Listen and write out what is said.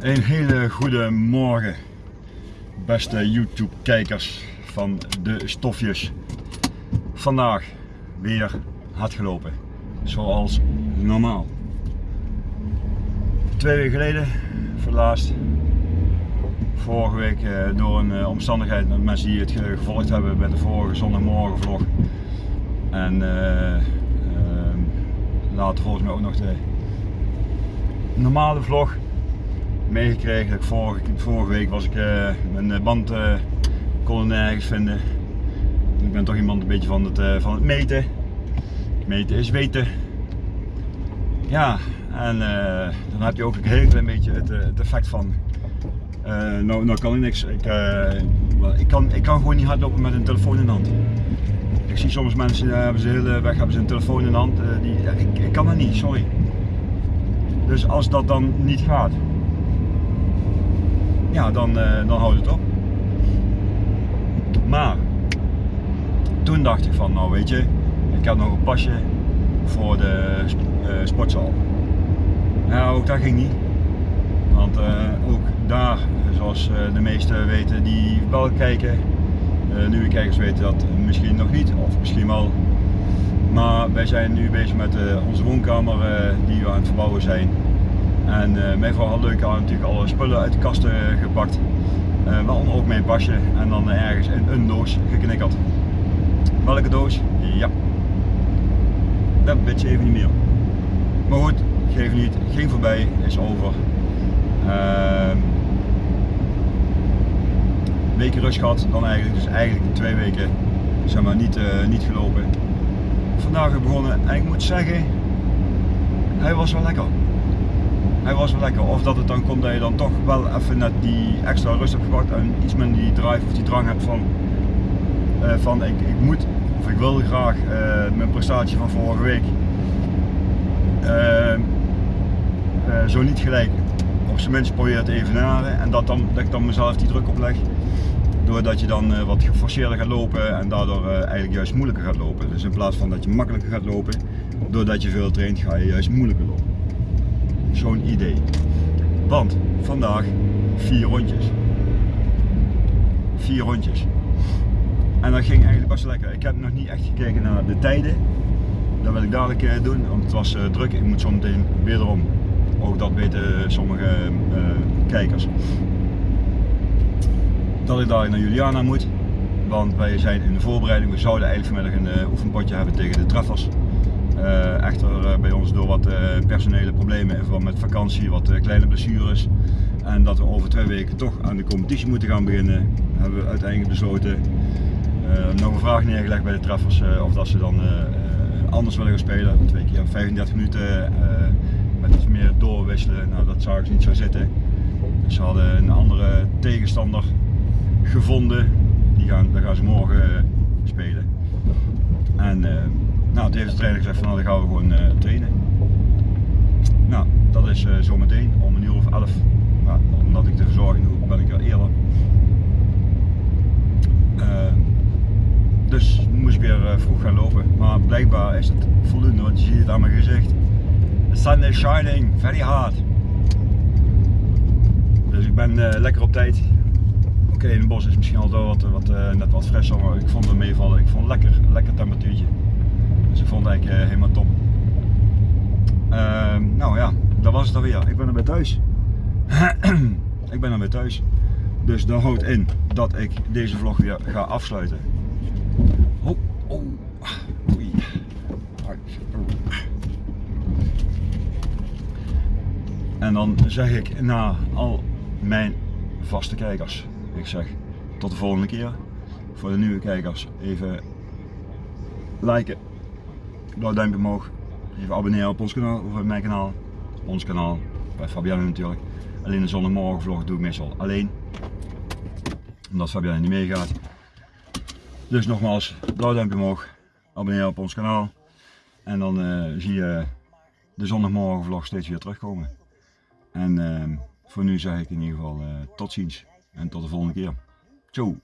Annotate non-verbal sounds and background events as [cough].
Een hele goede morgen, beste YouTube kijkers van de stofjes. Vandaag weer hard gelopen, zoals normaal. Twee weken geleden, voor. Vorige week eh, door een eh, omstandigheid met mensen die het ge- gevolgd hebben met de vorige zondagmorgen vlog. En ehm, later volgens mij ook nog de normale vlog meegekregen. Vorige, week was ik eh, mijn eh, band eh, kon nergens vinden. Ik ben toch iemand een beetje van het, van het meten. Meten is weten. Ja, en dan heb je ook een heel klein beetje het, effect van. nou, nou kan ik niks. Ik, ik, kan, ik kan gewoon niet hardlopen met een telefoon in de hand. Ik zie soms mensen, eh, hebben ze hele weg hebben ze een telefoon in de hand. die, ik, ik kan dat niet, sorry. Dus als dat dan niet gaat, ja, dan, eh, dan houdt het op. Maar toen dacht ik van, nou weet je, ik heb nog een pasje voor de eh, sportzaal. Ja, ook dat ging niet. Want eh, ook daar, zoals de meesten weten die wel kijken, nieuwe kijkers weten dat misschien nog niet, of misschien wel. Maar wij zijn nu bezig met onze woonkamer die we aan het verbouwen zijn. En eh, mijn vrouw had leuk aan natuurlijk alle spullen uit de kasten gepakt. Eh waaronder ook mijn pasje en dan ergens in een doos geknikkerd. Welke doos? Ja. Dat weet je even niet meer. Maar goed, geef niet. Ging voorbij, is over. Ehm weken rust gehad, dan eigenlijk, dus eigenlijk twee weken zeg maar, niet, eh, niet gelopen. Vandaag weer begonnen en ik moet zeggen, hij was wel lekker. Hij was wel lekker. Of dat het dan komt dat je dan toch wel even net die extra rust hebt gepakt en iets minder die drive of die drang hebt van, eh, van ik, ik moet of ik wil graag eh, mijn prestatie van vorige week eh, zo niet gelijk op zijn minst probeer te evenaren en dat, dan, dat ik dan mezelf die druk opleg doordat je dan wat geforceerder gaat lopen en daardoor eigenlijk juist moeilijker gaat lopen. Dus in plaats van dat je makkelijker gaat lopen, doordat je veel traint ga je juist moeilijker lopen. Zo'n idee. Want vandaag vier rondjes. Vier rondjes. En dat ging eigenlijk best lekker. Ik heb nog niet echt gekeken naar de tijden. Dat wil ik dadelijk eh, doen, want het was eh, druk. Ik moet zo meteen wederom. Ook dat weten sommige eh, kijkers. Dat ik dadelijk naar Juliana moet. Want wij zijn in de voorbereiding. We zouden eigenlijk vanmiddag een eh, oefenpotje hebben tegen de treffers. Eh, echter eh, bij ons door wat eh, personele problemen in verband met vakantie, wat kleine blessures en dat we over twee weken toch aan de competitie moeten gaan beginnen, hebben we uiteindelijk besloten nog een vraag neergelegd bij de treffers of dat ze dan anders willen gaan spelen. Twee keer 35 minuten met iets meer doorwisselen. Nou, dat zagen ze niet zo zitten. Dus ze hadden een andere tegenstander gevonden. Die gaan, daar gaan ze morgen spelen. En eh, nou, heeft de trainer gezegd van nou, dan gaan we gewoon eh, trainen. Nou, dat is eh, zometeen om een uur of elf. Maar omdat ik de verzorging doe, ben ik er eerder. Dus moest ik weer vroeg gaan lopen. Maar blijkbaar is het voldoende, want je ziet het aan mijn gezicht. The sun is shining very hard. Dus ik ben lekker op tijd. Oké, in het bos is misschien al wat, wat, eh, net wat frisser, maar ik vond het meevallen. Ik vond het lekker, lekker temperatuurtje. Dus ik vond het eigenlijk eh, helemaal top. Ehm, nou ja, dat was het alweer. Ik ben er weer thuis. [clears throat] ik ben er weer thuis. Dus dat houdt in dat ik deze vlog weer ga afsluiten. Oh, oh, oei. Oh. En dan zeg ik na al mijn vaste kijkers, ik zeg tot de volgende keer. Voor de nieuwe kijkers even liken, blauw duimpje omhoog, even abonneren op ons kanaal of op mijn kanaal, ons kanaal, bij Fabienne natuurlijk. Alleen de zondagmorgen vlog doe ik meestal alleen, omdat Fabienne niet meegaat. Dus nogmaals, blauw duimpje omhoog, abonneren op ons kanaal en dan eh, zie je de zondagmorgen vlog steeds weer terugkomen. En ehm, voor nu zeg ik in ieder geval eh, tot ziens en tot de volgende keer. Ciao!